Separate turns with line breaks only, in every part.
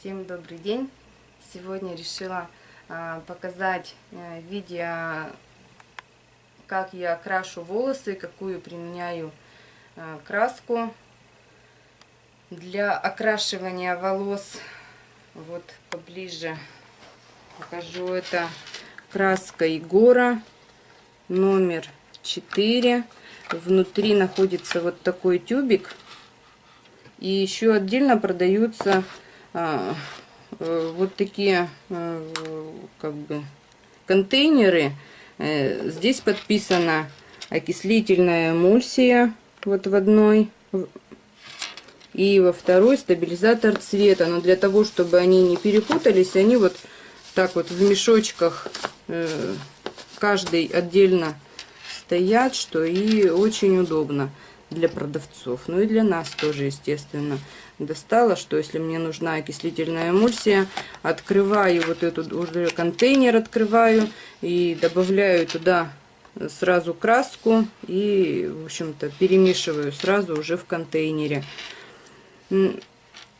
Всем добрый день! Сегодня решила а, показать а, видео, как я крашу волосы, какую применяю а, краску для окрашивания волос. Вот поближе покажу. Это краска Егора номер 4. Внутри находится вот такой тюбик. И еще отдельно продаются э, вот такие а, как бы контейнеры. Э, здесь подписана окислительная эмульсия вот в одной и во второй стабилизатор цвета. Но для того, чтобы они не перепутались, они вот так вот в мешочках э, каждый отдельно стоят, что и очень удобно для продавцов. Ну и для нас тоже, естественно. Достала, что если мне нужна окислительная эмульсия, открываю вот этот уже контейнер, открываю и добавляю туда сразу краску и, в общем-то, перемешиваю сразу уже в контейнере.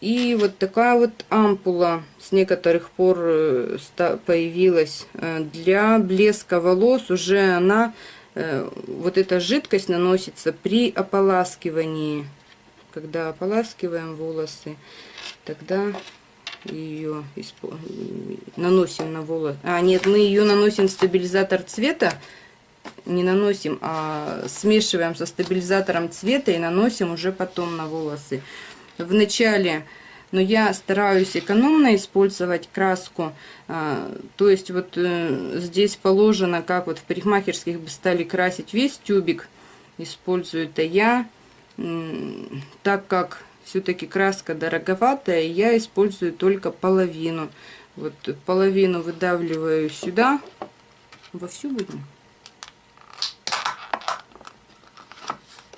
И вот такая вот ампула с некоторых пор э, появилась э, для блеска волос. Уже она вот эта жидкость наносится при ополаскивании. Когда ополаскиваем волосы, тогда ее наносим на волосы. А, нет, мы ее наносим в стабилизатор цвета. Не наносим, а смешиваем со стабилизатором цвета и наносим уже потом на волосы. Вначале но я стараюсь экономно использовать краску. А, то есть вот э, здесь положено, как вот в парикмахерских бы стали красить весь тюбик. Использую это я, так как все-таки краска дороговатая, я использую только половину. Вот половину выдавливаю сюда. Во всю будем?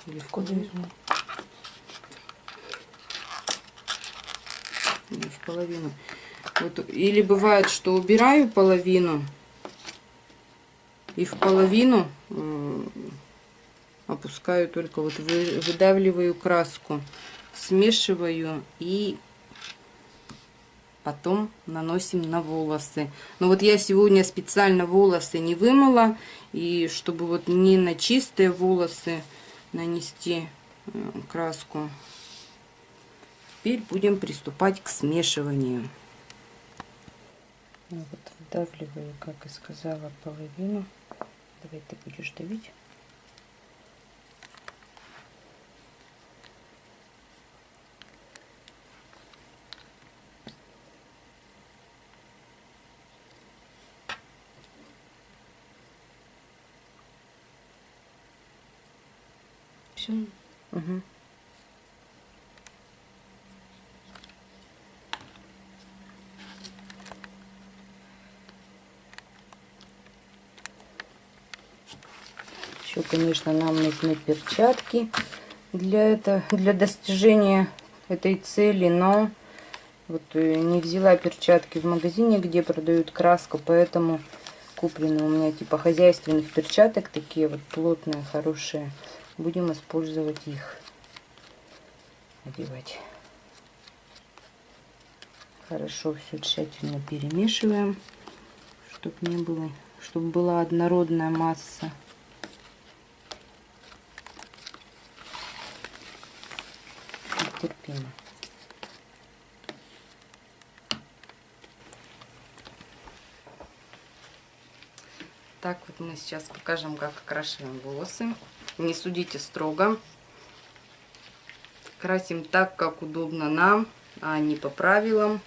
Или в куда возьму? В половину. Вот, или бывает, что убираю половину и в половину э, опускаю только вот вы, выдавливаю краску, смешиваю и потом наносим на волосы. Но вот я сегодня специально волосы не вымыла, и чтобы вот не на чистые волосы нанести э, краску, Теперь будем приступать к смешиванию. Ну вот вдавливаю, как и сказала, половину. Давай ты будешь давить. Все. Угу. Еще, конечно, нам нужны перчатки для, это, для достижения этой цели, но вот э, не взяла перчатки в магазине, где продают краску, поэтому куплены у меня типа хозяйственных перчаток, такие вот плотные, хорошие. Будем использовать их, одевать. Хорошо все тщательно перемешиваем, чтобы не было, чтобы была однородная масса. Терпимо. Так, вот мы сейчас покажем, как окрашиваем волосы. Не судите строго. Красим так, как удобно нам, а не по правилам.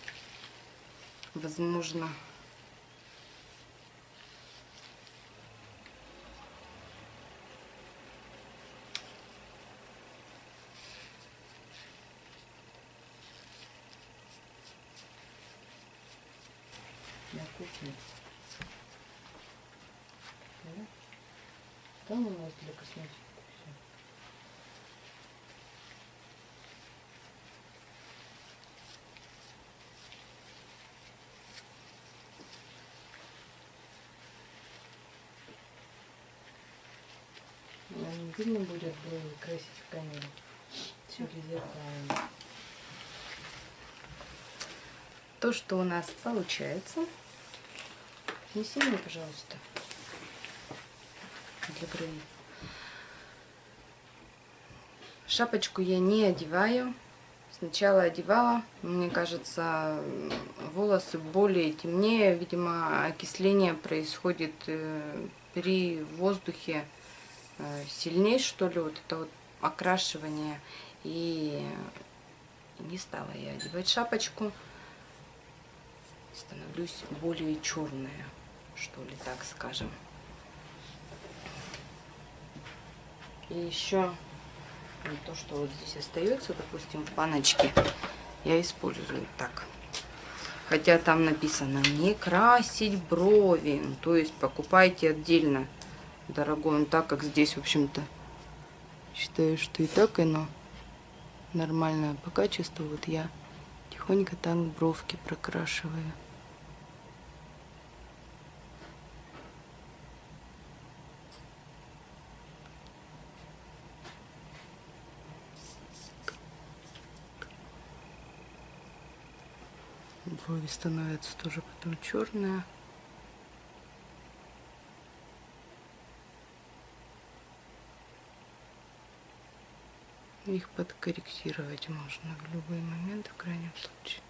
Возможно, Там у нас для косметики все. Не видно будет красить в камере. Все зеркально. то, что у нас получается. Неси мне, пожалуйста, бровей. Шапочку я не одеваю. Сначала одевала, мне кажется, волосы более темнее. Видимо, окисление происходит э, при воздухе э, сильнее, что ли, вот это вот окрашивание. И не стала я одевать шапочку. Становлюсь более черная, что ли, так скажем. И еще то, что вот здесь остается, допустим, в баночке, я использую так. Хотя там написано не красить брови, ну, то есть покупайте отдельно, дорогой, ну, так как здесь, в общем-то, считаю, что и так оно нормальное по качеству. Вот я тихонько так бровки прокрашиваю. Брови становятся тоже потом черные. Их подкорректировать можно в любой момент, в крайнем случае.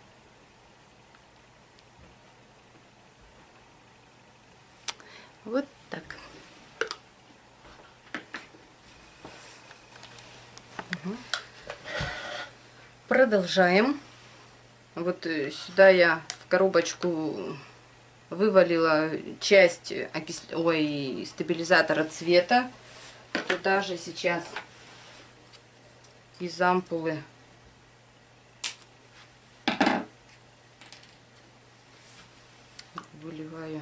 Вот так. Угу. Продолжаем. Вот э, сюда я в коробочку вывалила часть окис... Ой, стабилизатора цвета. Туда же сейчас из ампулы выливаю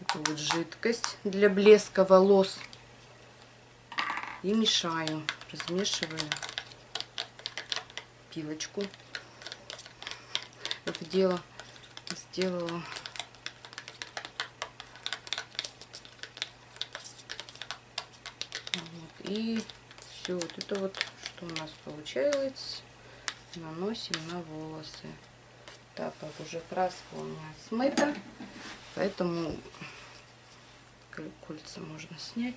эту вот жидкость для блеска волос и мешаю, размешиваю пилочку вдела, сделала. Вот. И все, вот это вот, что у нас получается, наносим на волосы. Так как уже краска у меня смыта, поэтому кольца можно снять.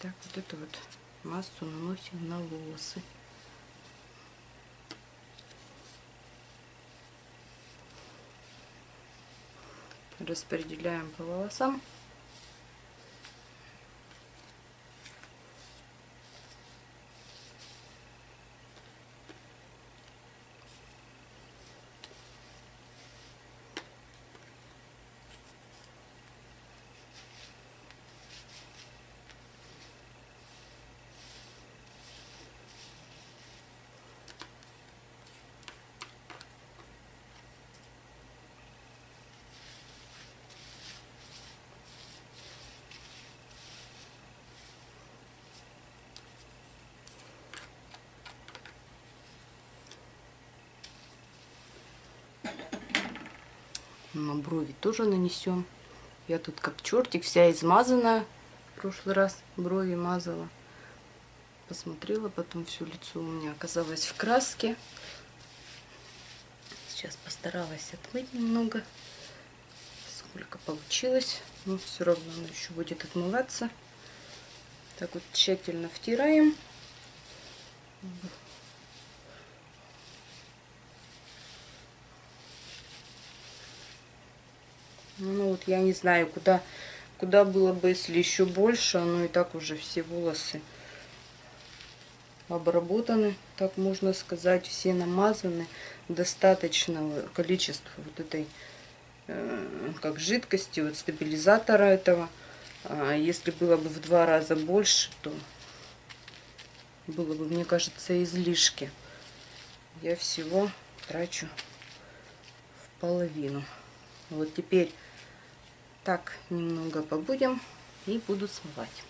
Так, вот эту вот массу наносим на волосы. Распределяем по волосам. Брови тоже нанесем. Я тут как чертик, вся измазана. В прошлый раз брови мазала. Посмотрела, потом все лицо у меня оказалось в краске. Сейчас постаралась отмыть немного. Сколько получилось. Но все равно оно еще будет отмываться. Так вот тщательно втираем. Ну вот я не знаю, куда, куда было бы, если еще больше. Но и так уже все волосы обработаны, так можно сказать, все намазаны. Достаточного количества вот этой, э, как жидкости, вот стабилизатора этого. А если было бы в два раза больше, то было бы, мне кажется, излишки. Я всего трачу в половину. Вот теперь так немного побудем и буду смывать.